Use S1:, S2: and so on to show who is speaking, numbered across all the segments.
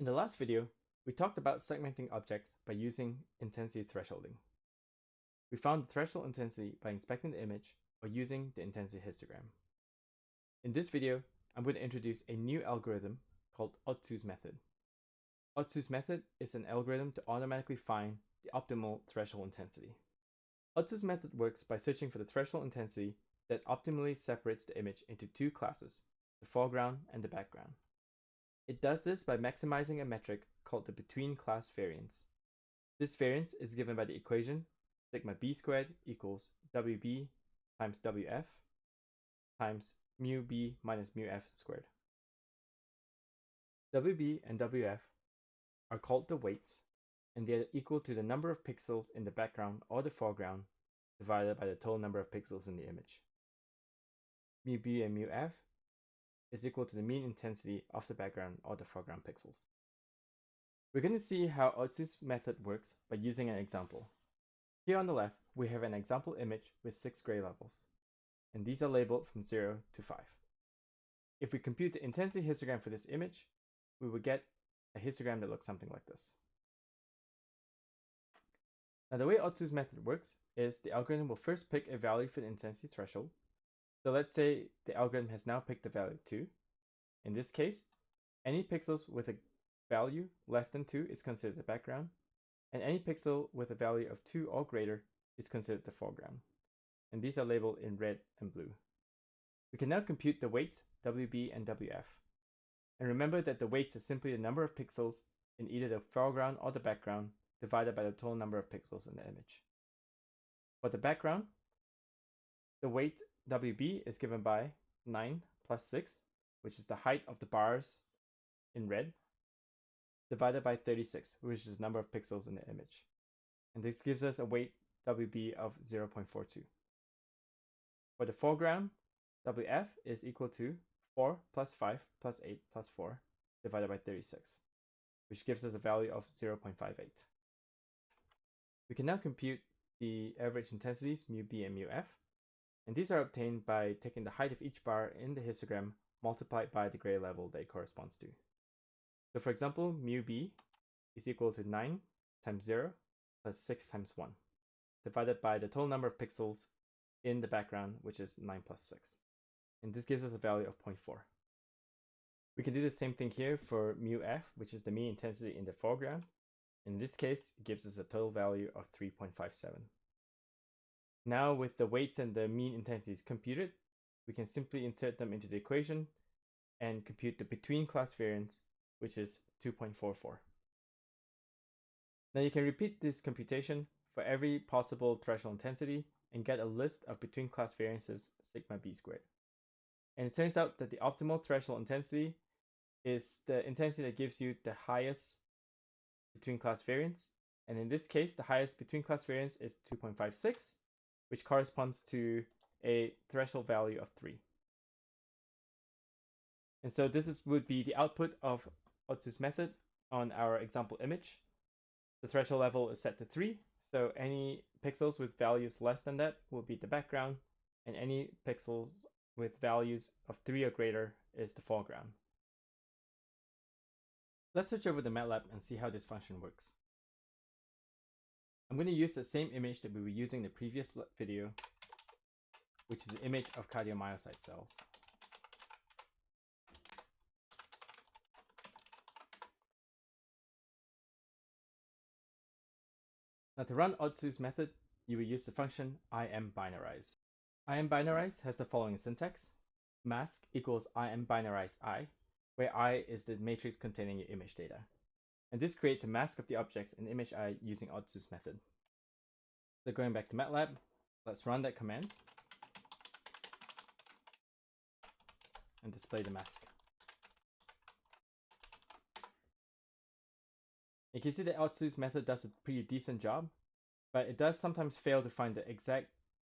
S1: In the last video, we talked about segmenting objects by using intensity thresholding. We found the threshold intensity by inspecting the image or using the intensity histogram. In this video, I'm going to introduce a new algorithm called Otsu's method. Otsu's method is an algorithm to automatically find the optimal threshold intensity. Otsu's method works by searching for the threshold intensity that optimally separates the image into two classes, the foreground and the background. It does this by maximizing a metric called the between class variance. This variance is given by the equation sigma b squared equals wb times wf times mu b minus mu f squared. wb and wf are called the weights and they are equal to the number of pixels in the background or the foreground divided by the total number of pixels in the image. Mu b and mu f is equal to the mean intensity of the background or the foreground pixels. We're going to see how Otsu's method works by using an example. Here on the left, we have an example image with six gray levels, and these are labeled from 0 to 5. If we compute the intensity histogram for this image, we would get a histogram that looks something like this. Now the way Otsu's method works is the algorithm will first pick a value for the intensity threshold, so let's say the algorithm has now picked the value 2. In this case, any pixels with a value less than 2 is considered the background, and any pixel with a value of 2 or greater is considered the foreground. And these are labeled in red and blue. We can now compute the weights WB and WF. And remember that the weights are simply the number of pixels in either the foreground or the background divided by the total number of pixels in the image. For the background, the weight WB is given by 9 plus 6, which is the height of the bars in red, divided by 36, which is the number of pixels in the image. And this gives us a weight WB of 0.42. For the foreground, WF is equal to 4 plus 5 plus 8 plus 4 divided by 36, which gives us a value of 0.58. We can now compute the average intensities mu b and mu f and these are obtained by taking the height of each bar in the histogram multiplied by the gray level that it corresponds to. So for example, mu b is equal to 9 times 0 plus 6 times 1, divided by the total number of pixels in the background, which is 9 plus 6. And this gives us a value of 0.4. We can do the same thing here for mu f, which is the mean intensity in the foreground. In this case, it gives us a total value of 3.57. Now with the weights and the mean intensities computed, we can simply insert them into the equation and compute the between class variance, which is 2.44. Now you can repeat this computation for every possible threshold intensity and get a list of between class variances sigma b squared. And it turns out that the optimal threshold intensity is the intensity that gives you the highest between class variance. And in this case, the highest between class variance is 2.56 which corresponds to a threshold value of 3. And so this is, would be the output of Otsu's method on our example image. The threshold level is set to 3, so any pixels with values less than that will be the background, and any pixels with values of 3 or greater is the foreground. Let's switch over to MATLAB and see how this function works. I'm going to use the same image that we were using in the previous video, which is the image of cardiomyocyte cells. Now to run Otsu's method, you will use the function imbinarize. imbinarize has the following syntax. Mask equals imbinarize i, where i is the matrix containing your image data and this creates a mask of the objects in image I using Otsu's method. So going back to MATLAB, let's run that command and display the mask. You can see that Otsu's method does a pretty decent job, but it does sometimes fail to find the exact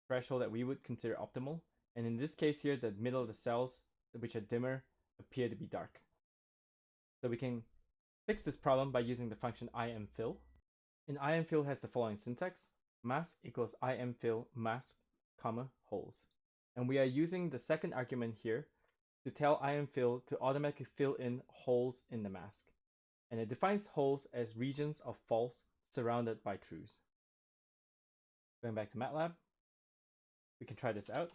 S1: threshold that we would consider optimal. And in this case here, the middle of the cells, which are dimmer, appear to be dark. So we can fix this problem by using the function imfill. And imfill has the following syntax. Mask equals imfill mask, comma, holes. And we are using the second argument here to tell imfill to automatically fill in holes in the mask. and it defines holes as regions of false surrounded by trues. Going back to MATLAB, we can try this out.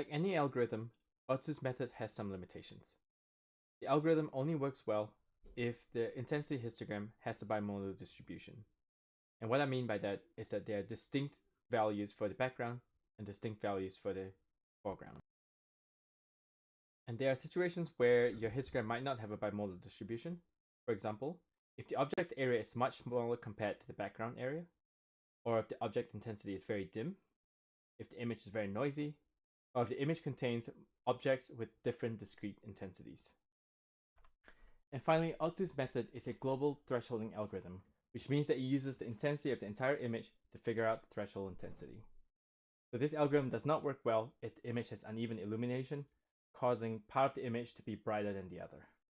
S1: Like any algorithm, Otsu's method has some limitations. The algorithm only works well if the intensity histogram has a bimodal distribution. And what I mean by that is that there are distinct values for the background and distinct values for the foreground. And there are situations where your histogram might not have a bimodal distribution. For example, if the object area is much smaller compared to the background area, or if the object intensity is very dim, if the image is very noisy, or if the image contains objects with different discrete intensities. And finally, Otsu's method is a global thresholding algorithm, which means that it uses the intensity of the entire image to figure out the threshold intensity. So this algorithm does not work well if the image has uneven illumination, causing part of the image to be brighter than the other.